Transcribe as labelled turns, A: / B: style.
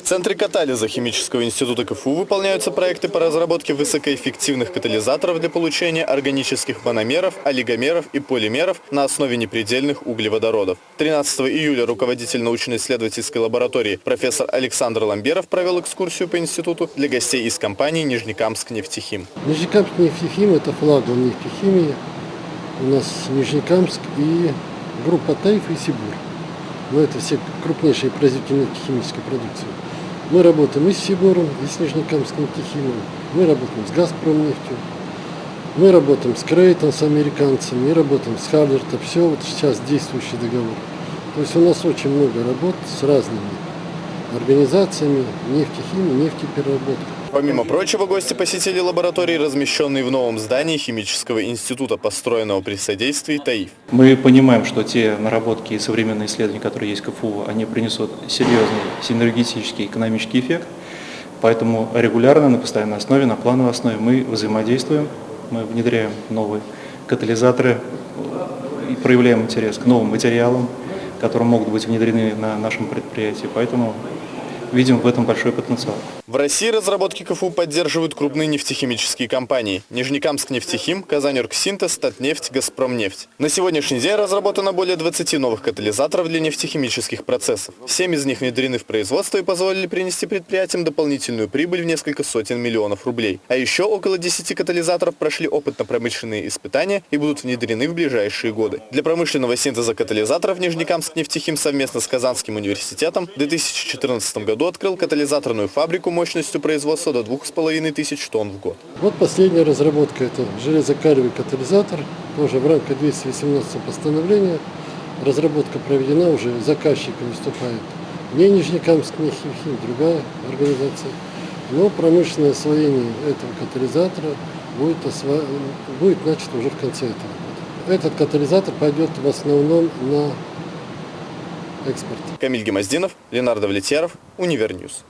A: В Центре катализа Химического института КФУ выполняются проекты по разработке высокоэффективных катализаторов для получения органических мономеров, олигомеров и полимеров на основе непредельных углеводородов. 13 июля руководитель научно-исследовательской лаборатории профессор Александр Ламберов провел экскурсию по институту для гостей из компании «Нижнекамск нефтехим».
B: Нижнекамск нефтехим – это флагман нефтехимии. У нас Нижнекамск и группа Тайф и Сибур. Но это все крупнейшие производители нефтехимической продукции. Мы работаем и с Сибором, и с Нижнекамским нефтехимом. Мы работаем с Газпромнефтью. Мы работаем с Крейтон, с американцами, мы работаем с Халлерта. Все вот сейчас действующий договор. То есть у нас очень много работ с разными организациями нефтехимии, нефтепереработки.
A: Помимо прочего, гости посетили лаборатории, размещенные в новом здании Химического института, построенного при содействии ТАИФ.
C: Мы понимаем, что те наработки и современные исследования, которые есть в КФУ, они принесут серьезный синергетический экономический эффект. Поэтому регулярно, на постоянной основе, на плановой основе мы взаимодействуем, мы внедряем новые катализаторы и проявляем интерес к новым материалам, которые могут быть внедрены на нашем предприятии. Поэтому видим в этом большой потенциал.
A: В России разработки КФУ поддерживают крупные нефтехимические компании. Нижнекамск нефтехим, Казаньоргсинтез, Татнефть, Газпромнефть. На сегодняшний день разработано более 20 новых катализаторов для нефтехимических процессов. Семь из них внедрены в производство и позволили принести предприятиям дополнительную прибыль в несколько сотен миллионов рублей. А еще около 10 катализаторов прошли опытно-промышленные испытания и будут внедрены в ближайшие годы. Для промышленного синтеза катализаторов Нижнекамск нефтехим совместно с Казанским университетом в 2014 году открыл катализаторную фабрику мощностью производства до 2500 тонн в год.
B: Вот последняя разработка, это железокалевый катализатор, тоже в рамках 218 постановления. Разработка проведена, уже заказчик выступает не Нижнекамск, не Химхим, другая организация. Но промышленное освоение этого катализатора будет, осво... будет начато уже в конце этого года. Этот катализатор пойдет в основном на экспорт.
A: Камиль Гемоздинов, Ленар Давлетьяров, Univer News.